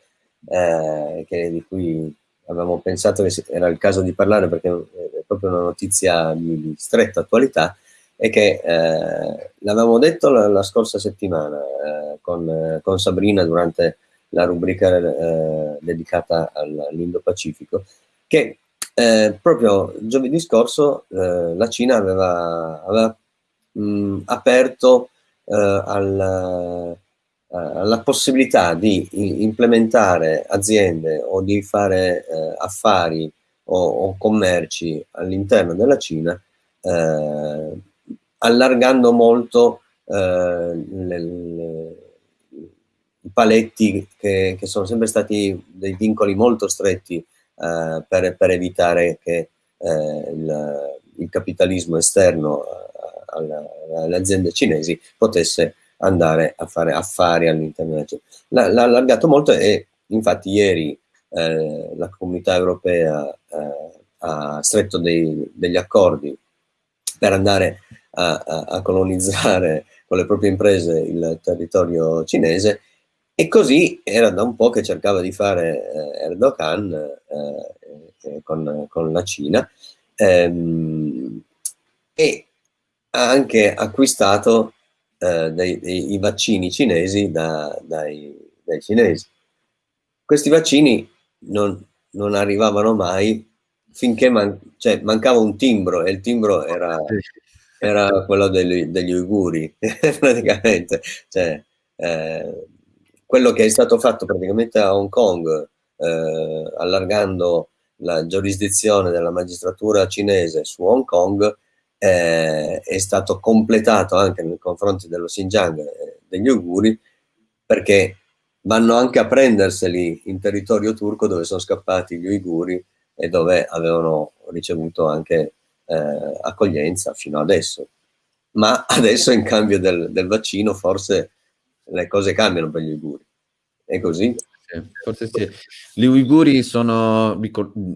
che, di cui avevamo pensato che era il caso di parlare perché è proprio una notizia di, stretta attualità, è che eh, l'avevamo detto la, la, scorsa settimana eh, con, con, Sabrina durante la rubrica eh, dedicata all'Indo-Pacifico, che eh, proprio giovedì scorso eh, la Cina aveva, aveva mh, aperto eh, al eh, la possibilità di implementare aziende o di fare eh, affari o, o, commerci all'interno della Cina, eh, allargando molto eh, le, le, i paletti che, che, sono sempre stati dei vincoli molto stretti eh, per, per, evitare che il, il, capitalismo esterno alle aziende cinesi potesse andare a fare affari all'interno della Cina. L'ha allargato molto e infatti ieri eh, la comunità europea eh, ha stretto dei, degli accordi per andare a, a, a, colonizzare con le proprie imprese il territorio cinese e così era da un po' che cercava di fare eh, Erdogan eh, con, con, la Cina ehm, e ha anche acquistato eh, dei, dei, vaccini cinesi da, dai, dai, cinesi. Questi vaccini non, non arrivavano mai finché man, cioè, mancava un timbro e il timbro era, era quello degli, degli uiguri, praticamente. Cioè, eh, quello che è stato fatto praticamente a Hong Kong, eh, allargando la giurisdizione della magistratura cinese su Hong Kong, eh, è stato completato anche nei confronti dello Xinjiang e degli Uiguri perché vanno anche a prenderseli in territorio turco dove sono scappati gli Uiguri e dove avevano ricevuto anche eh, accoglienza fino adesso. Ma adesso in cambio del, del, vaccino forse le cose cambiano per gli Uiguri. È così? forse sì. Gli uiguri sono,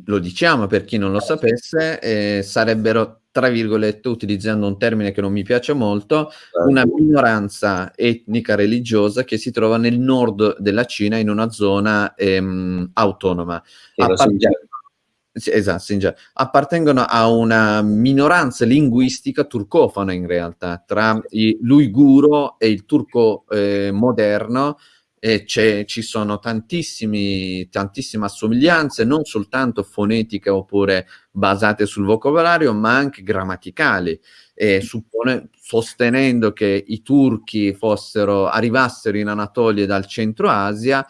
lo diciamo per chi non lo sapesse, eh, sarebbero tra virgolette, utilizzando un termine che non mi piace molto, una minoranza etnica religiosa che si trova nel nord della Cina in una zona ehm, autonoma. Sì, esatto, appartengono a una minoranza linguistica turcofona in realtà, tra l'uiguro e il turco eh, moderno, ci sono tantissime assomiglianze, non soltanto fonetiche oppure basate sul vocabolario, ma anche grammaticali. E suppone, sostenendo che i turchi fossero, arrivassero in Anatolia dal centro Asia,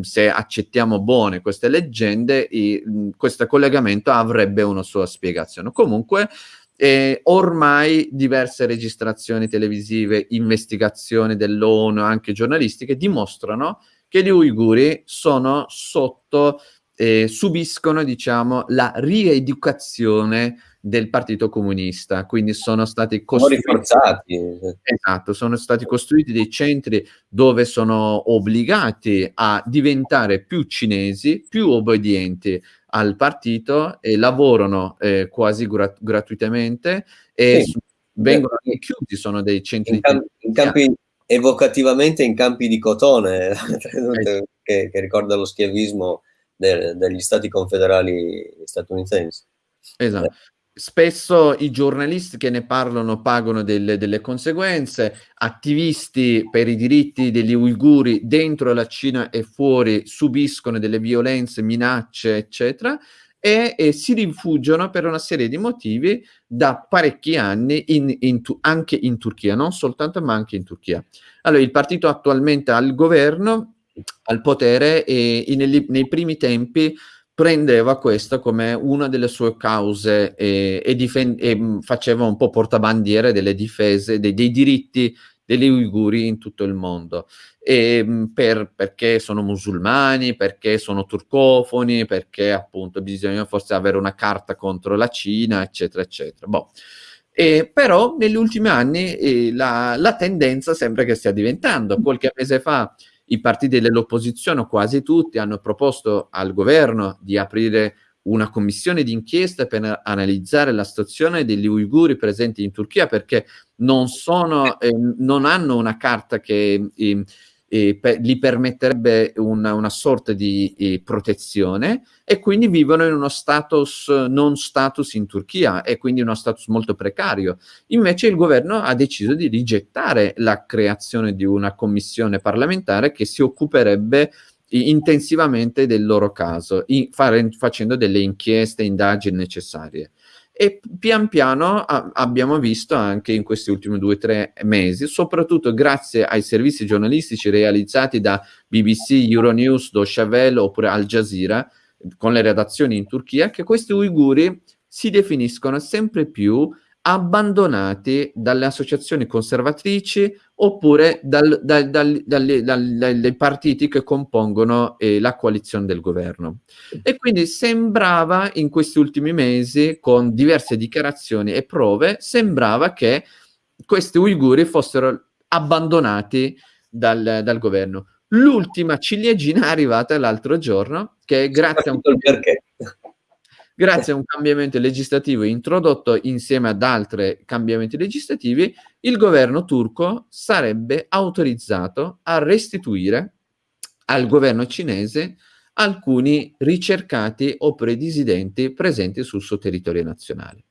se accettiamo buone queste leggende, i, questo collegamento avrebbe una sua spiegazione. Comunque, e ormai diverse registrazioni televisive, investigazioni dell'ONU, anche giornalistiche, dimostrano che gli uiguri sono sotto, eh, subiscono, diciamo, la rieducazione del Partito Comunista, quindi sono stati costruiti, esatto, sono stati costruiti dei centri dove sono obbligati a diventare più cinesi, più obbedienti al partito e lavorano eh, quasi gra gratuitamente e sì. vengono Beh, chiusi, sono dei centri in, camp in campi evocativamente in campi di cotone eh. che, che, ricorda lo schiavismo de degli stati confederali statunitensi. Esatto. Eh spesso i giornalisti che ne parlano pagano delle, delle, conseguenze, attivisti per i diritti degli uiguri dentro la Cina e fuori subiscono delle violenze, minacce, eccetera, e, e si rifugiano per una serie di motivi da parecchi anni in, in, anche in Turchia, non soltanto ma anche in Turchia. Allora, il partito attualmente al governo, al potere e, e nei, nei primi tempi prendeva questa come una delle sue cause e, e, difend- e faceva un po' portabandiere delle difese dei, dei diritti degli uiguri in tutto il mondo. E, per, perché sono musulmani, perché sono turcofoni, perché appunto bisogna forse avere una carta contro la Cina, eccetera, eccetera. Boh. E, però negli ultimi anni eh, la, la tendenza sembra che stia diventando. Qualche mese fa i partiti dell'opposizione, quasi tutti, hanno proposto al governo di aprire una commissione d'inchiesta per analizzare la situazione degli uiguri presenti in Turchia perché non, sono, eh, non hanno una carta che eh, eh, per, gli permetterebbe una, una sorta di eh, protezione e quindi vivono in uno status non status in Turchia e quindi uno status molto precario. Invece il governo ha deciso di rigettare la creazione di una commissione parlamentare che si occuperebbe intensivamente del loro caso, fare, facendo delle inchieste, indagini necessarie e pian piano a, abbiamo visto anche in questi ultimi due o tre mesi, soprattutto grazie ai servizi giornalistici realizzati da BBC, Euronews, Deutsche Welle oppure Al Jazeera, con le redazioni in Turchia, che questi uiguri si definiscono sempre più abbandonati dalle associazioni conservatrici oppure dal, dal, dal, dai partiti che compongono eh, la coalizione del governo. E quindi sembrava in questi ultimi mesi, con diverse dichiarazioni e prove, sembrava che questi uiguri fossero abbandonati dal, dal governo. L'ultima ciliegina è arrivata l'altro giorno, che grazie a un... Perché? Grazie a un cambiamento legislativo introdotto insieme ad altri cambiamenti legislativi, il governo turco sarebbe autorizzato a restituire al governo cinese alcuni ricercati oppure dissidenti presenti sul suo territorio nazionale.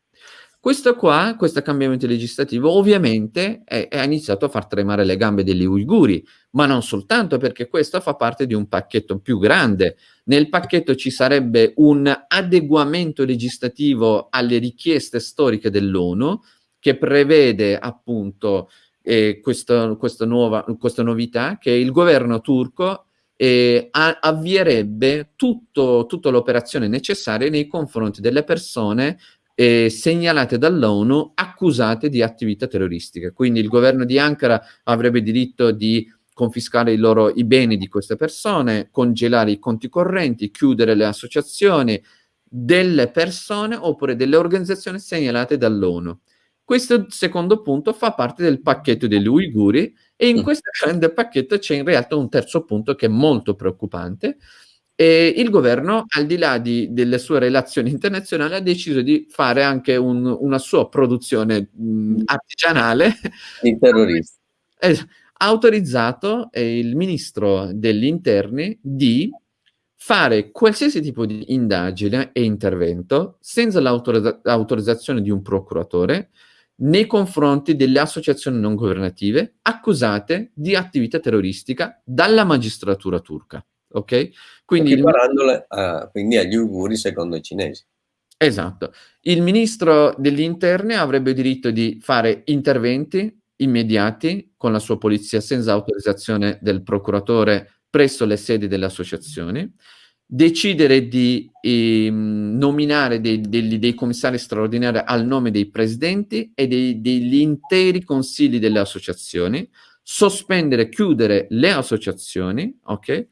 Questo qua, questo cambiamento legislativo, ovviamente è, iniziato a far tremare le gambe degli uiguri, ma non soltanto perché questo fa parte di un pacchetto più grande. Nel pacchetto ci sarebbe un adeguamento legislativo alle richieste storiche dell'ONU, che prevede appunto eh, questo, questa, nuova, questa novità, che il governo turco eh, avvierebbe tutto, tutta l'operazione necessaria nei confronti delle persone eh, segnalate dall'ONU accusate di attività terroristiche. Quindi il governo di Ankara avrebbe diritto di confiscare i, loro, i beni di queste persone, congelare i conti correnti, chiudere le associazioni delle persone oppure delle organizzazioni segnalate dall'ONU. Questo secondo punto fa parte del pacchetto degli uiguri e in mm. questo grande pacchetto c'è in realtà un terzo punto che è molto preoccupante, e il governo, al di là di, delle sue relazioni internazionali, ha deciso di fare anche un, una sua produzione mh, artigianale. Di terroristi. Eh, ha autorizzato eh, il ministro degli interni di fare qualsiasi tipo di indagine e intervento senza l'autorizzazione di un procuratore nei confronti delle associazioni non governative accusate di attività terroristica dalla magistratura turca ok? Quindi, il... a, quindi agli uiguri secondo i cinesi. Esatto. Il ministro degli interni avrebbe diritto di fare interventi immediati con la sua polizia senza autorizzazione del procuratore presso le sedi delle associazioni, decidere di eh, nominare dei, dei, dei, commissari straordinari al nome dei presidenti e dei, degli interi consigli delle associazioni, sospendere, chiudere le associazioni, ok?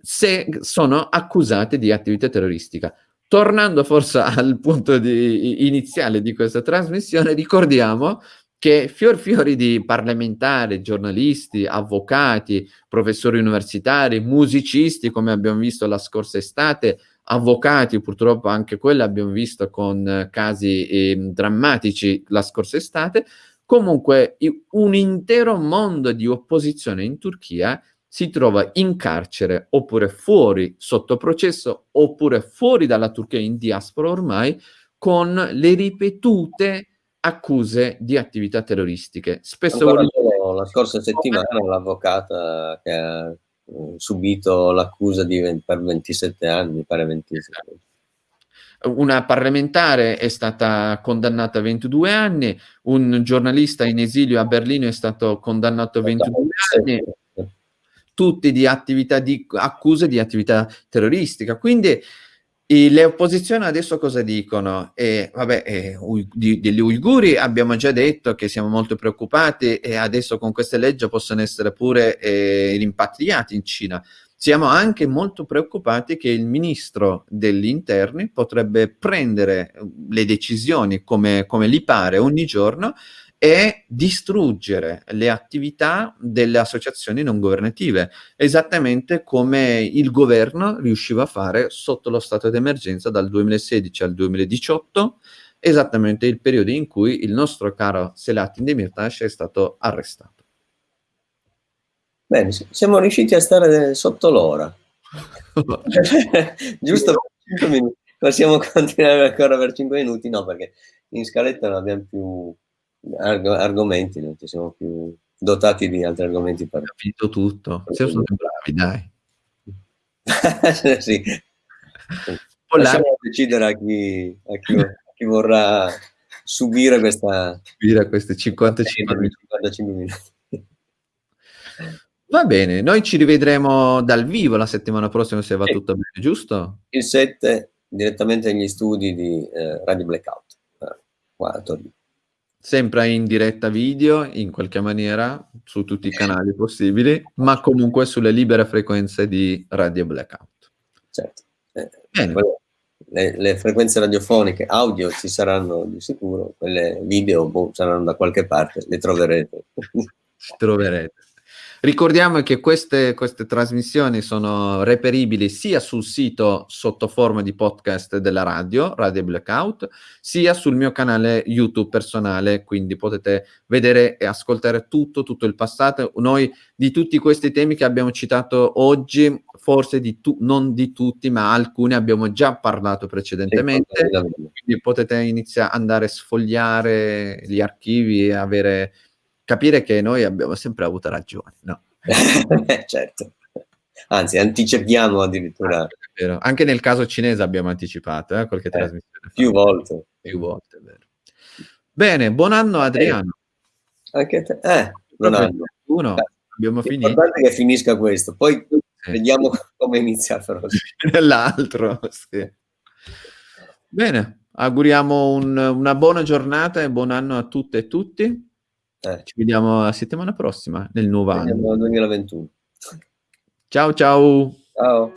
Se sono accusate di attività terroristica. Tornando forse al punto di, iniziale di questa trasmissione, ricordiamo che fior fiori di parlamentari, giornalisti, avvocati, professori universitari, musicisti, come abbiamo visto la scorsa estate, avvocati, purtroppo anche quelli abbiamo visto con casi eh, drammatici la scorsa estate, comunque un intero mondo di opposizione in Turchia si trova in carcere oppure fuori sotto processo oppure fuori dalla Turchia in diaspora ormai con le ripetute accuse di attività terroristiche. Spesso Ancora la scorsa settimana l'avvocata che ha mm, subito l'accusa per 27 anni, pare 27. Una parlamentare è stata condannata a 22 anni, un giornalista in esilio a Berlino è stato condannato a 22 anni, tutti di attività di accuse di attività terroristica. Quindi le opposizioni adesso cosa dicono? Eh, vabbè, eh, di, degli uiguri abbiamo già detto che siamo molto preoccupati e adesso con queste leggi possono essere pure eh, rimpatriati in Cina. Siamo anche molto preoccupati che il ministro degli interni potrebbe prendere le decisioni come, come gli pare ogni giorno e distruggere le attività delle associazioni non governative, esattamente come il governo riusciva a fare sotto lo stato d'emergenza dal 2016 al 2018, esattamente il periodo in cui il nostro caro Selahattin Demirtas è stato arrestato. Bene, siamo riusciti a stare sotto l'ora. Giusto per 5 minuti. Possiamo continuare ancora per 5 minuti? No, perché in scaletta non abbiamo più arg argomenti, non ci siamo più dotati di altri argomenti per... Capito tutto, siamo stati bravi, dai. sì. Lasciamo decidere a chi, a, chi, a chi, vorrà subire questa... Subire questi 55 minuti. 55 minuti. Va bene, noi ci rivedremo dal vivo la settimana prossima se va sì. tutto bene, giusto? Il 7 direttamente negli studi di eh, Radio Blackout, eh, qua a Torino sempre in diretta video in qualche maniera su tutti i canali possibili, ma comunque sulle libere frequenze di Radio Blackout. Certo. Eh, le, le, frequenze radiofoniche audio ci saranno di sicuro, quelle video boh, saranno da qualche parte, le troverete. Troverete. Ricordiamo che queste, queste, trasmissioni sono reperibili sia sul sito sotto forma di podcast della radio, Radio Blackout, sia sul mio canale YouTube personale, quindi potete vedere e ascoltare tutto, tutto il passato. Noi di tutti questi temi che abbiamo citato oggi, forse di tu, non di tutti, ma alcuni abbiamo già parlato precedentemente, quindi potete iniziare ad andare a sfogliare gli archivi e avere capire che noi abbiamo sempre avuto ragione, no? certo. Anzi, anticipiamo addirittura. Ah, Anche nel caso cinese abbiamo anticipato eh, qualche eh, trasmissione. Più volte. Più volte, vero. Bene, buon anno Adriano. Eh, anche te. Eh, buon anno. Uno, abbiamo finito. L'importante che finisca questo, poi vediamo come è iniziato. L'altro, sì. Bene, auguriamo un, una buona giornata e buon anno a tutte e tutti. Eh. Ci vediamo la settimana prossima, nel nuovo anno. 2021. Ciao ciao. Ciao.